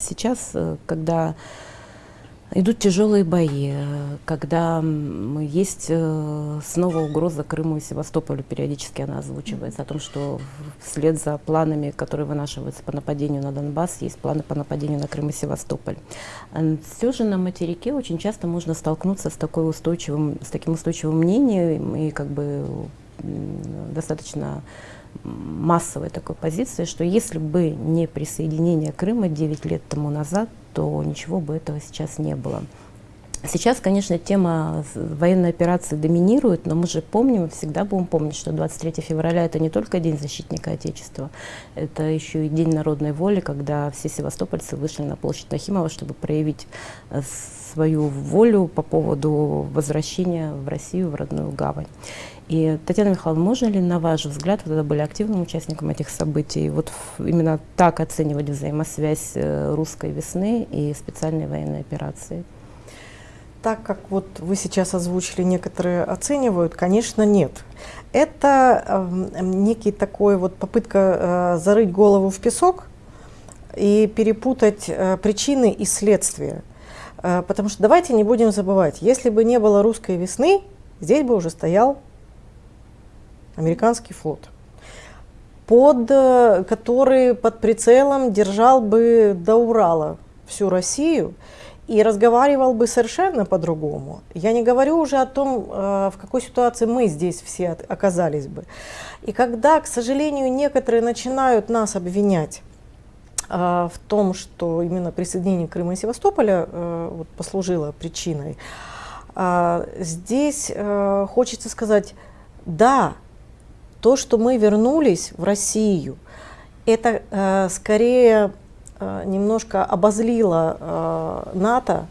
Сейчас, э, когда идут тяжелые бои, э, когда есть э, снова угроза Крыму и Севастополю, периодически она озвучивается, о том, что вслед за планами, которые вынашиваются по нападению на Донбасс, есть планы по нападению на Крым и Севастополь. Все же на материке очень часто можно столкнуться с, такой устойчивым, с таким устойчивым мнением и как бы достаточно массовой такой позиции, что если бы не присоединение Крыма 9 лет тому назад, то ничего бы этого сейчас не было. Сейчас, конечно, тема военной операции доминирует, но мы же помним, всегда будем помнить, что 23 февраля это не только День защитника Отечества, это еще и День народной воли, когда все севастопольцы вышли на площадь Нахимова, чтобы проявить э, свою волю по поводу возвращения в Россию, в родную гавань. И, Татьяна Михайловна, можно ли, на ваш взгляд, вы тогда были активным участником этих событий, вот именно так оценивать взаимосвязь э, русской весны и специальной военной операции? Так как вот вы сейчас озвучили, некоторые оценивают, конечно, нет. Это э, некий такой вот попытка э, зарыть голову в песок и перепутать э, причины и следствия. Э, потому что давайте не будем забывать, если бы не было русской весны, здесь бы уже стоял американский флот, под, э, который под прицелом держал бы до Урала всю Россию и разговаривал бы совершенно по-другому. Я не говорю уже о том, э, в какой ситуации мы здесь все оказались бы. И когда, к сожалению, некоторые начинают нас обвинять э, в том, что именно присоединение Крыма и Севастополя вот, послужило причиной, здесь хочется сказать, да, то, что мы вернулись в Россию, это э, скорее э, немножко обозлило э, НАТО,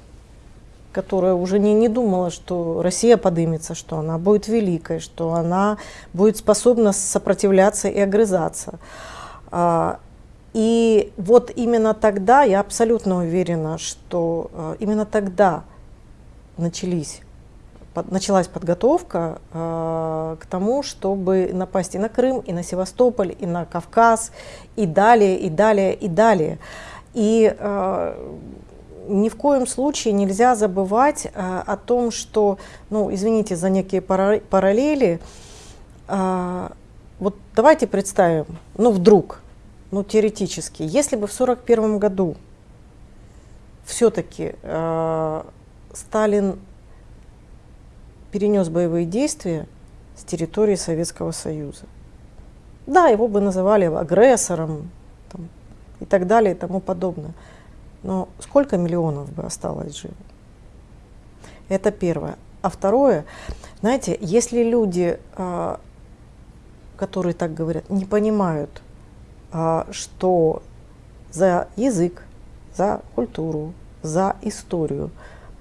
которая уже не, не думала, что Россия подымется, что она будет великой, что она будет способна сопротивляться и огрызаться. А, и вот именно тогда, я абсолютно уверена, что э, именно тогда начались под, началась подготовка э, к тому, чтобы напасть и на Крым, и на Севастополь, и на Кавказ, и далее, и далее, и далее. И э, ни в коем случае нельзя забывать э, о том, что, ну, извините за некие параллели, э, вот давайте представим, ну, вдруг, ну, теоретически, если бы в 1941 году все-таки э, Сталин перенес боевые действия с территории Советского Союза. Да, его бы называли агрессором там, и так далее и тому подобное. Но сколько миллионов бы осталось живы? Это первое. А второе, знаете, если люди, а, которые так говорят, не понимают, а, что за язык, за культуру, за историю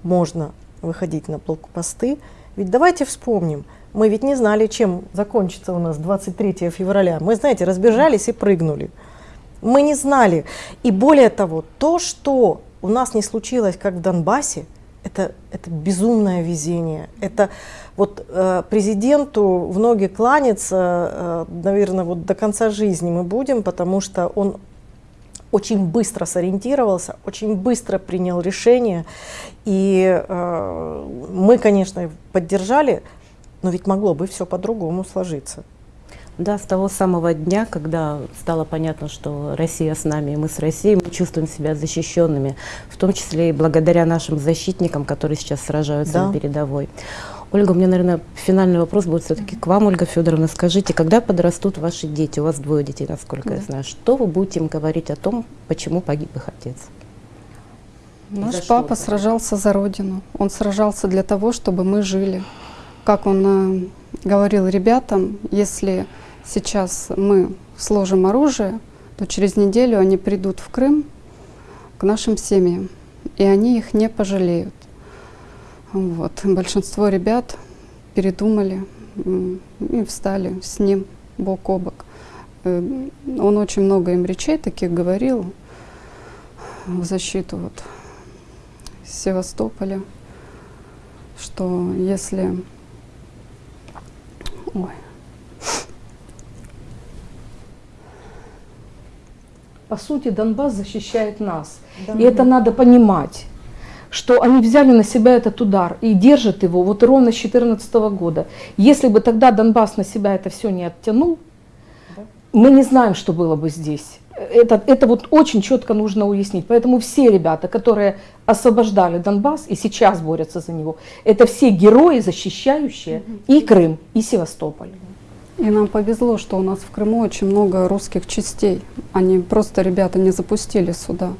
можно выходить на блокпосты, ведь давайте вспомним, мы ведь не знали, чем закончится у нас 23 февраля. Мы, знаете, разбежались и прыгнули. Мы не знали. И более того, то, что у нас не случилось, как в Донбассе, это, это безумное везение. Это вот э, президенту в ноги кланяться, э, наверное, вот до конца жизни мы будем, потому что он очень быстро сориентировался, очень быстро принял решение. И э, мы, конечно, поддержали, но ведь могло бы все по-другому сложиться. Да, с того самого дня, когда стало понятно, что Россия с нами, и мы с Россией, мы чувствуем себя защищенными, в том числе и благодаря нашим защитникам, которые сейчас сражаются да. на передовой. Ольга, у меня, наверное, финальный вопрос будет все-таки к вам, Ольга Федоровна. Скажите, когда подрастут ваши дети, у вас двое детей, насколько да. я знаю, что вы будете им говорить о том, почему погиб их отец? Наш за папа что? сражался за Родину. Он сражался для того, чтобы мы жили. Как он э, говорил ребятам, если сейчас мы сложим оружие, то через неделю они придут в Крым к нашим семьям, и они их не пожалеют. Вот. Большинство ребят передумали и встали с ним бок о бок. Э, он очень много им речей таких говорил в защиту вот Севастополя, что если... Ой. по сути, Донбасс защищает нас. Да. И это надо понимать, что они взяли на себя этот удар и держат его вот ровно с 2014 года. Если бы тогда Донбасс на себя это все не оттянул, Да. мы не знаем, что было бы здесь. Это, это вот очень четко нужно уяснить. Поэтому все ребята, которые освобождали Донбасс и сейчас борются за него, это все герои, защищающие и Крым, и Севастополь. И нам повезло, что у нас в Крыму очень много русских частей. Они просто, ребята, не запустили сюда.